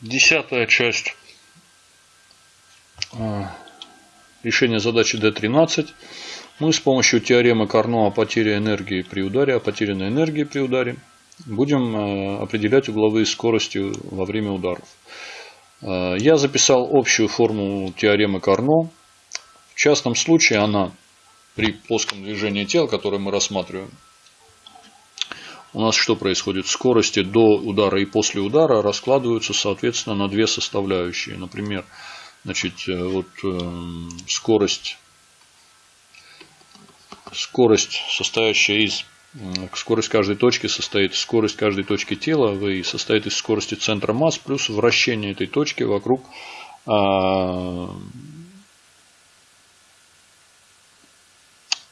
Десятая часть решения задачи D13. Мы с помощью теоремы Карно о потере энергии при ударе, о потерянной энергии при ударе, будем определять угловые скорости во время ударов. Я записал общую формулу теоремы Карно. В частном случае она при плоском движении тела, которое мы рассматриваем, у нас что происходит? Скорости до удара и после удара раскладываются, соответственно, на две составляющие. Например, значит, э, вот, э, скорость, скорость, состоящая из скорость каждой точки состоит скорость каждой точки тела v состоит из скорости центра масс плюс вращение этой точки вокруг а,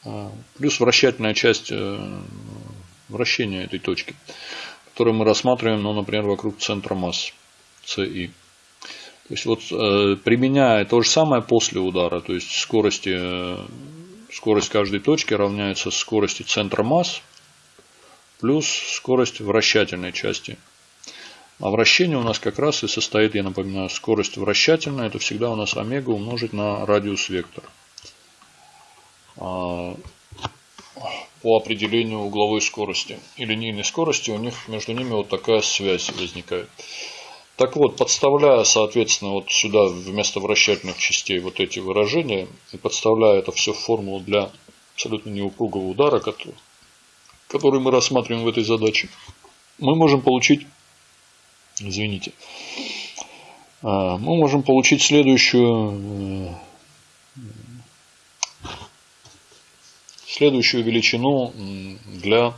а, плюс вращательная часть вращения этой точки, которую мы рассматриваем, ну, например, вокруг центра масс CI. То есть вот э, применяя то же самое после удара, то есть скорости, э, скорость каждой точки равняется скорости центра масс плюс скорость вращательной части. А вращение у нас как раз и состоит, я напоминаю, скорость вращательная, это всегда у нас омега умножить на радиус вектора. А, по определению угловой скорости и линейной скорости, у них между ними вот такая связь возникает. Так вот, подставляя, соответственно, вот сюда вместо вращательных частей вот эти выражения и подставляя это все в формулу для абсолютно неупругого удара, который, мы рассматриваем в этой задаче, мы можем получить, извините, а, мы можем получить следующую э, следующую величину для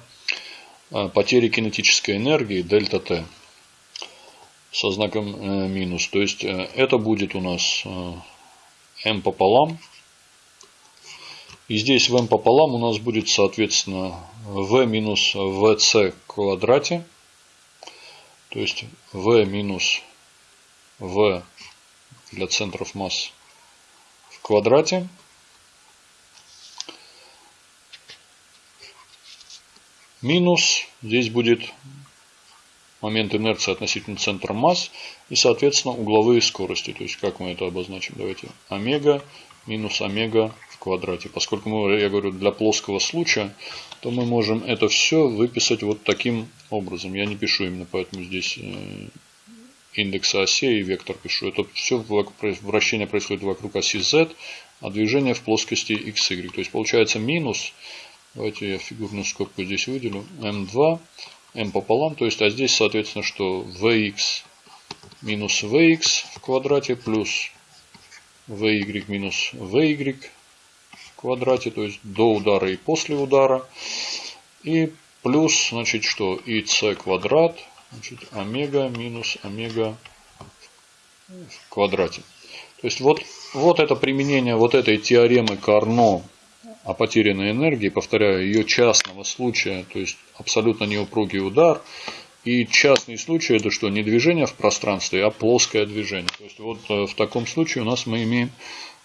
а, потери кинетической энергии дельта Т со знаком э, минус. То есть э, это будет у нас э, m пополам. И здесь в m пополам у нас будет соответственно v минус vc квадрате. То есть v минус v для центров масс в квадрате Минус здесь будет момент инерции относительно центра масс и, соответственно, угловые скорости. То есть, как мы это обозначим? Давайте омега минус омега в квадрате. Поскольку мы, я говорю, для плоского случая, то мы можем это все выписать вот таким образом. Я не пишу именно, поэтому здесь э, индекса осей и вектор пишу. Это все вращение происходит вокруг оси z, а движение в плоскости xy. То есть, получается минус Давайте я фигурную скобку здесь выделю. m2, m пополам. То есть, а здесь, соответственно, что vx минус vx в квадрате плюс vy минус vy в квадрате. То есть, до удара и после удара. И плюс, значит, что и c квадрат, значит, омега минус омега в квадрате. То есть, вот, вот это применение вот этой теоремы Карно о потерянной энергии, повторяю, ее частного случая, то есть абсолютно неупругий удар. И частный случай это что? Не движение в пространстве, а плоское движение. То есть вот э, в таком случае у нас мы имеем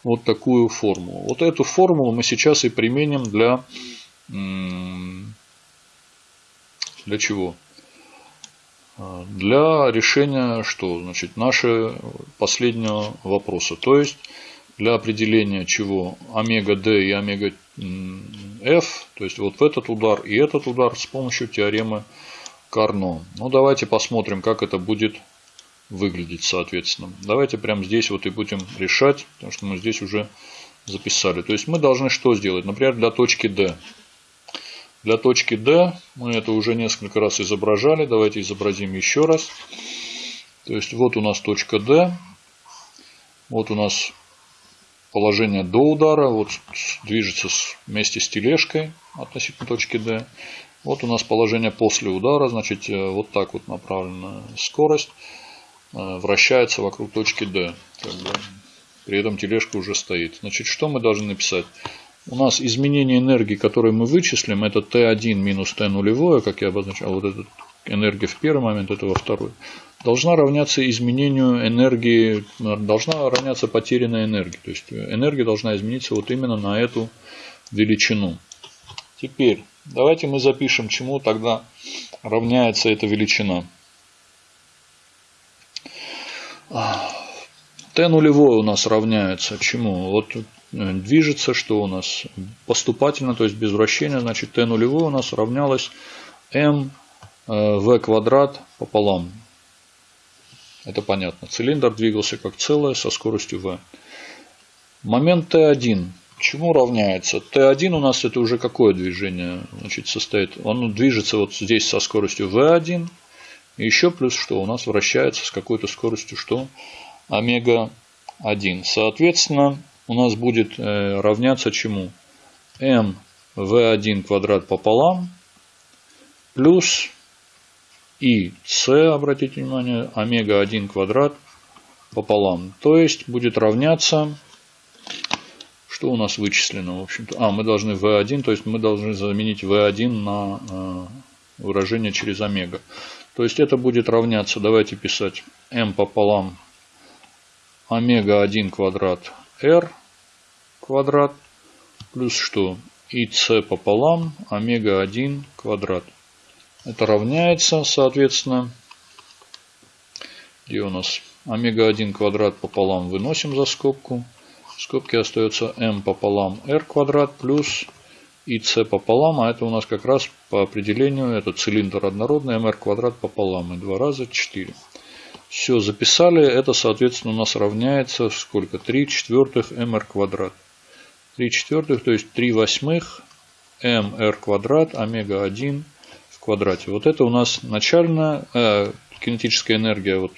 вот такую формулу. Вот эту формулу мы сейчас и применим для, для чего? А, для решения что? Значит, нашего последнего вопроса. То есть для определения чего омега d и омега f, то есть вот этот удар и этот удар с помощью теоремы Карно. Ну давайте посмотрим, как это будет выглядеть соответственно. Давайте прямо здесь вот и будем решать, потому что мы здесь уже записали. То есть мы должны что сделать? Например, для точки D. Для точки D мы это уже несколько раз изображали. Давайте изобразим еще раз. То есть вот у нас точка D. Вот у нас положение до удара, вот движется вместе с тележкой относительно точки D. Вот у нас положение после удара, значит э, вот так вот направлена скорость э, вращается вокруг точки D. При этом тележка уже стоит. Значит, что мы должны написать? У нас изменение энергии, которое мы вычислим, это Т1 минус Т нулевое, как я обозначал, вот эта энергия в первый момент, это во второй должна равняться изменению энергии, должна равняться потерянной энергии. То есть энергия должна измениться вот именно на эту величину. Теперь давайте мы запишем, чему тогда равняется эта величина. Т нулевое у нас равняется чему? Вот э, движется, что у нас поступательно, то есть без вращения, значит Т нулевое у нас равнялось М В квадрат пополам. Это понятно. Цилиндр двигался как целое со скоростью V. Момент Т1 чему равняется? Т1 у нас это уже какое движение значит, состоит? Он движется вот здесь со скоростью V1. И еще плюс что? У нас вращается с какой-то скоростью что? Омега-1. Соответственно, у нас будет э, равняться чему? m v1 квадрат пополам плюс и c, обратите внимание, омега-1 квадрат пополам. То есть будет равняться что у нас вычислено, в общем-то? А, мы должны V1, то есть мы должны заменить V1 на э, выражение через омега. То есть это будет равняться, давайте писать m пополам омега 1 квадрат r квадрат плюс что? и c пополам омега 1 квадрат. Это равняется, соответственно, где у нас омега 1 квадрат пополам выносим за скобку в скобке остается m пополам r квадрат плюс и c пополам, а это у нас как раз по определению, это цилиндр однородный, mr квадрат пополам, и два раза 4. Все, записали, это соответственно у нас равняется сколько? 3 четвертых mr квадрат. 3 четвертых, то есть 3 восьмых mr квадрат омега 1 в квадрате. Вот это у нас начальная э, кинетическая энергия вот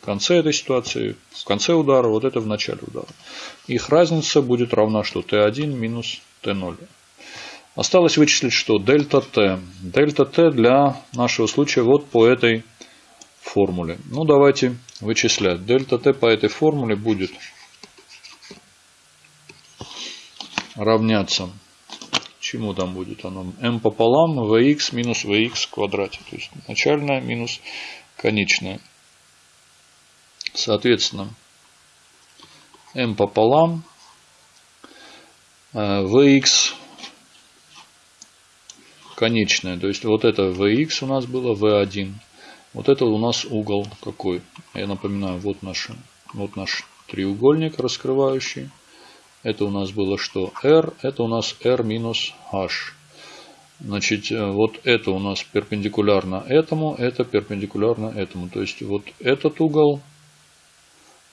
в конце этой ситуации, в конце удара, вот это в начале удара. Их разница будет равна что? Т1 минус Т0. Осталось вычислить что? Дельта Т. Дельта Т для нашего случая вот по этой формуле. Ну давайте вычислять. Дельта Т по этой формуле будет равняться чему там будет оно? m пополам vx минус vx в квадрате. То есть начальная минус конечная. Соответственно, m пополам vx э, конечная. То есть вот это vx у нас было v1. Вот это у нас угол какой? Я напоминаю, вот наш, вот наш треугольник раскрывающий. Это у нас было что? r. Это у нас r минус h. Значит, э, вот это у нас перпендикулярно этому, это перпендикулярно этому. То есть вот этот угол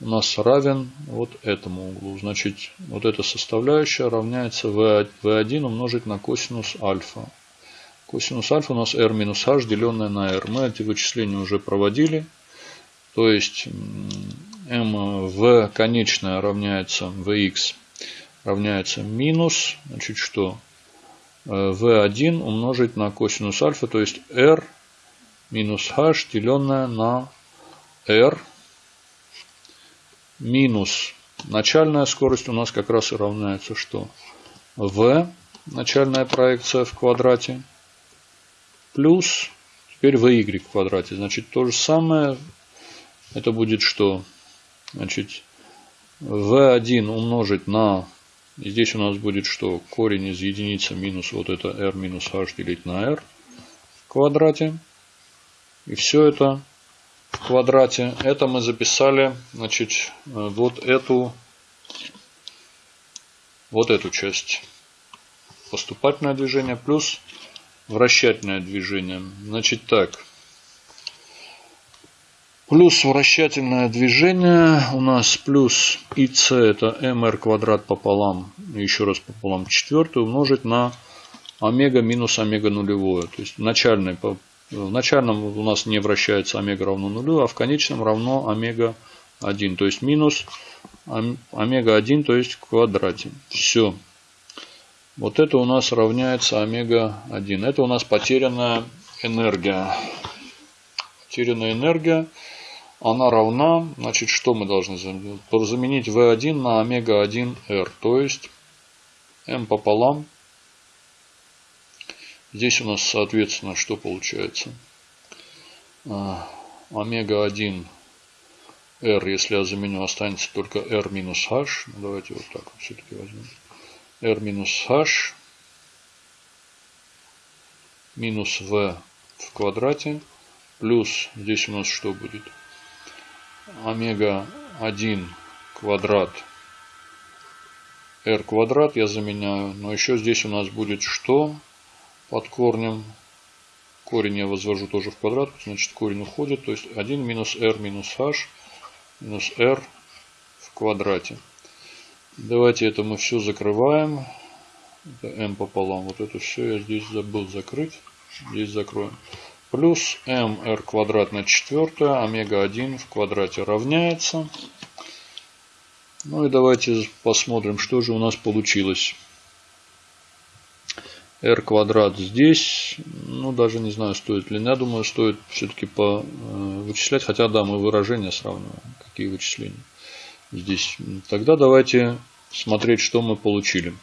у нас равен вот этому углу. Значит, вот эта составляющая равняется v1 умножить на косинус альфа. Косинус альфа у нас r минус h, деленное на r. Мы эти вычисления уже проводили. То есть m v конечная равняется vx равняется минус, значит что? v1 умножить на косинус альфа, то есть r минус h, деленное на r минус начальная скорость у нас как раз и равняется что? v, начальная проекция в квадрате, плюс теперь vy в квадрате. Значит, то же самое, это будет что? Значит, v1 умножить на, здесь у нас будет что? Корень из единицы минус вот это r минус h делить на r в квадрате. И все это в квадрате. Это мы записали, значит, вот эту, вот эту часть. Поступательное движение плюс вращательное движение. Значит так. Плюс вращательное движение у нас плюс ИС это МР квадрат пополам, еще раз пополам четвертый умножить на омега минус омега нулевое. То есть начальный в начальном у нас не вращается омега равно нулю, а в конечном равно омега 1. То есть минус омега 1, то есть в квадрате. Все. Вот это у нас равняется омега 1. Это у нас потерянная энергия. Потерянная энергия. Она равна, значит, что мы должны заменить? Заменить V1 на омега 1R. То есть m пополам Здесь у нас, соответственно, что получается? А, омега 1 R, если я заменю, останется только R минус H. Ну, давайте вот так вот все-таки возьмем. R минус H минус V в квадрате. Плюс здесь у нас что будет? Омега 1 квадрат r квадрат я заменяю. Но еще здесь у нас будет что под корнем? Корень я возвожу тоже в квадрат, значит корень уходит. То есть 1 минус r минус h минус r в квадрате. Давайте это мы все закрываем. Это m пополам. Вот это все я здесь забыл закрыть. Здесь закроем. Плюс mr квадрат на четвертое, омега 1 в квадрате равняется. Ну и давайте посмотрим, что же у нас получилось. r квадрат здесь, ну даже не знаю, стоит ли. Я думаю, стоит все-таки по э, вычислять. Хотя да, мы выражения сравниваем. Какие вычисления здесь. Тогда давайте смотреть, что мы получили.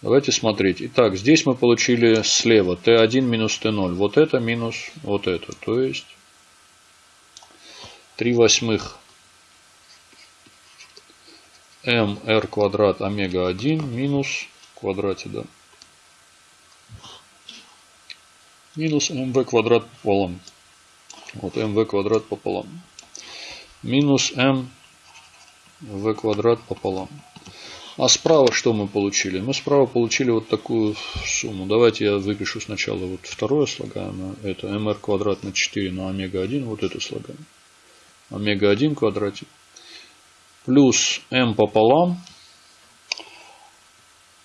Давайте смотреть. Итак, здесь мы получили слева t1 минус t0. Вот это минус вот это. То есть 3 восьмых mr квадрат омега 1 минус в квадрате, да. Минус mv квадрат пополам. Вот mv квадрат пополам. Минус m v квадрат пополам. А справа что мы получили? Мы справа получили вот такую сумму. Давайте я выпишу сначала вот второе слагаемое. Это mr квадрат на 4 на омега 1. Вот это слагаемое. Омега 1 квадрате. Плюс m пополам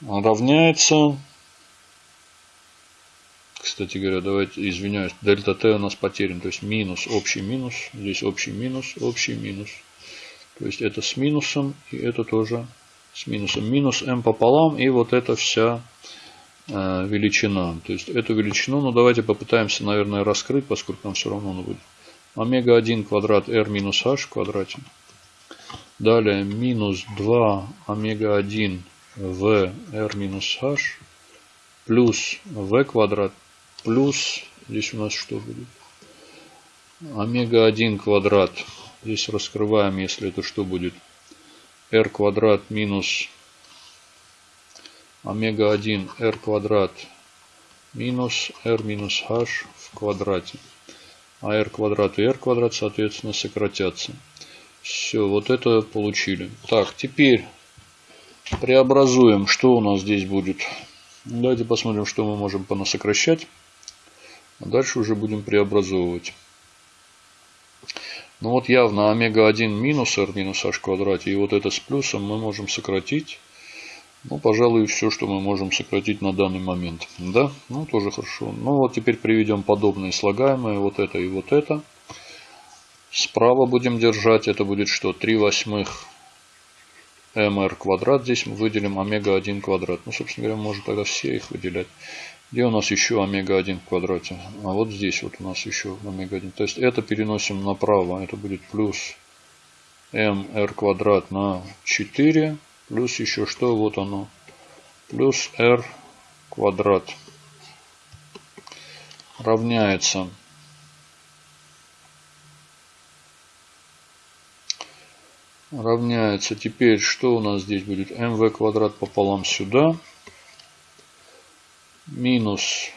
равняется... Кстати говоря, давайте, извиняюсь, дельта t у нас потерян. То есть минус, общий минус. Здесь общий минус, общий минус. То есть это с минусом и это тоже с минусом. Минус m пополам и вот эта вся э, величина. То есть эту величину, ну давайте попытаемся, наверное, раскрыть, поскольку нам все равно она будет. Омега 1 квадрат r минус h в квадрате. Далее минус 2 омега 1 v r минус h плюс v квадрат плюс, здесь у нас что будет? Омега 1 квадрат. Здесь раскрываем, если это что будет? R квадрат минус омега 1 r квадрат минус r минус h в квадрате. А r квадрат и r квадрат, соответственно, сократятся. Все, вот это получили. Так, теперь преобразуем. Что у нас здесь будет? Давайте посмотрим, что мы можем понасокращать. А дальше уже будем преобразовывать. Ну вот явно омега-1 минус r минус h квадрате. И вот это с плюсом мы можем сократить. Ну, пожалуй, все, что мы можем сократить на данный момент. Да, ну тоже хорошо. Ну вот теперь приведем подобные слагаемые. Вот это и вот это. Справа будем держать. Это будет что? 3 восьмых mr квадрат. Здесь мы выделим омега-1 квадрат. Ну, собственно говоря, можно тогда все их выделять. Где у нас еще омега-1 в квадрате? А вот здесь вот у нас еще омега-1. То есть это переносим направо. Это будет плюс mr квадрат на 4. Плюс еще что? Вот оно. Плюс r квадрат. Равняется. Равняется. Теперь что у нас здесь будет? mv квадрат пополам сюда минус.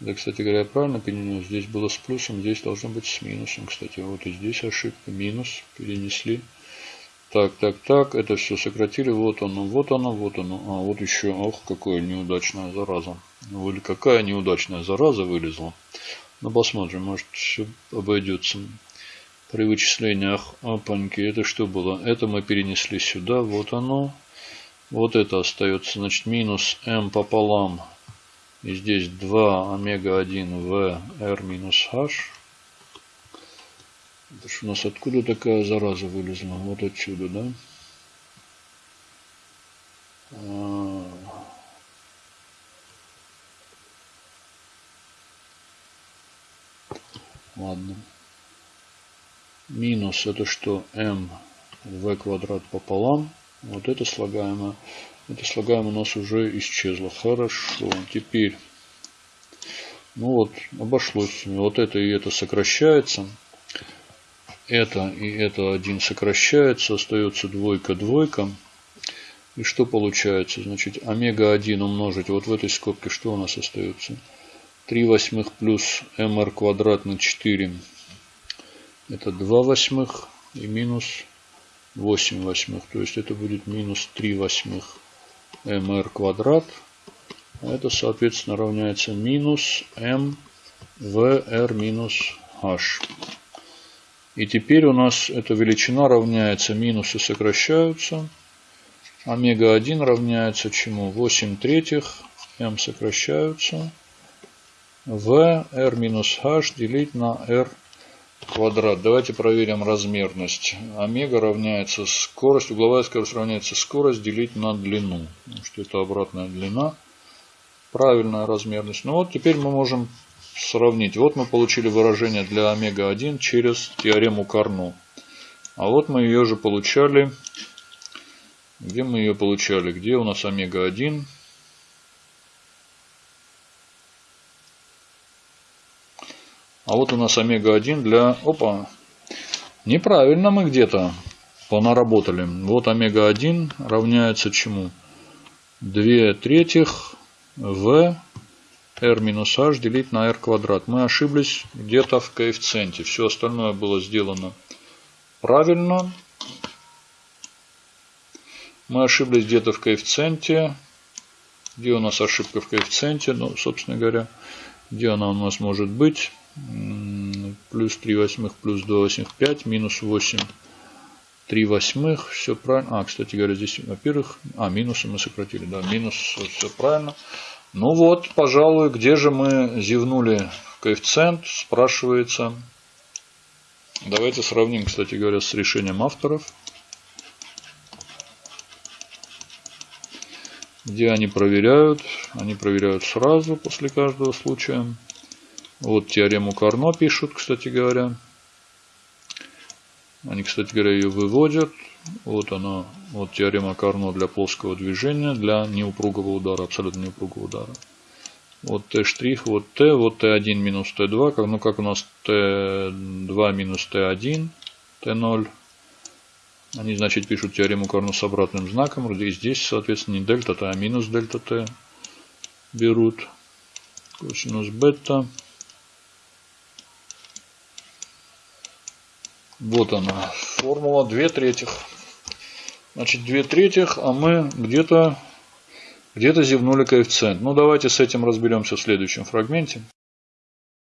Да, кстати говоря, я правильно понял, здесь было с плюсом, здесь должно быть с минусом. Кстати, вот и здесь ошибка, минус, перенесли. Так, так, так, это все сократили, вот оно, вот оно, вот оно. А, вот еще, ох, какое неудачная зараза. Или какая неудачная зараза вылезла. Ну, посмотрим, может все обойдется. При вычислениях, опаньки, это что было? Это мы перенесли сюда, вот оно. Вот это остается, значит, минус m пополам. И здесь 2 омега-1 в r минус h. Это у нас откуда такая зараза вылезла? Вот отсюда, да? А. Ладно. Минус это что? m v квадрат пополам. Вот это слагаемое. Это слагаемое у нас уже исчезло. Хорошо. Теперь. Ну вот, обошлось. Вот это и это сокращается. Это и это один сокращается. Остается двойка, двойка. И что получается? Значит, омега-1 умножить вот в этой скобке, что у нас остается? 3 восьмых плюс mr квадрат на 4 Это 2 восьмых и минус 8 восьмых. То есть это будет минус 3 восьмых mr квадрат. А это, соответственно, равняется минус m vr минус h. И теперь у нас эта величина равняется, минусы сокращаются. Омега-1 равняется чему? 8 третьих, m сокращаются. v r минус h делить на r квадрат. Давайте проверим размерность. Омега равняется скорость, угловая скорость равняется скорость делить на длину. Что это обратная длина. Правильная размерность. Ну вот теперь мы можем сравнить. Вот мы получили выражение для омега-1 через теорему Карно. А вот мы ее же получали. Где мы ее получали? Где у нас омега-1? А вот у нас омега-1 для... Опа! Неправильно мы где-то понаработали. Вот омега-1 равняется чему? 2 третьих в r минус h делить на r квадрат. Мы ошиблись где-то в коэффициенте. Все остальное было сделано правильно. Мы ошиблись где-то в коэффициенте. Где у нас ошибка в коэффициенте? Ну, собственно говоря, где она у нас может быть? Плюс 3 восьмых, плюс 2 восьмых, 5, минус 8, 3 восьмых. Все правильно. А, кстати говоря, здесь, во-первых, а, минусы мы сократили. Да, минус, все правильно. Ну вот, пожалуй, где же мы зевнули коэффициент, спрашивается. Давайте сравним, кстати говоря, с решением авторов. Где они проверяют? Они проверяют сразу после каждого случая. Вот теорему Карно пишут, кстати говоря. Они, кстати говоря, ее выводят. Вот она, вот теорема Карно для плоского движения, для неупругого удара, абсолютно неупругого удара. Вот Т штрих, вот Т, вот Т1 минус Т2, как, ну как у нас Т2 минус Т1, Т0. Они, значит, пишут теорему Карно с обратным знаком. И здесь, соответственно, не дельта Т, а минус дельта Т берут. Косинус бета. Вот она, формула 2 третьих. Значит, 2 третьих, а мы где-то где, -то, зевнули коэффициент. Ну, давайте с этим разберемся в следующем фрагменте.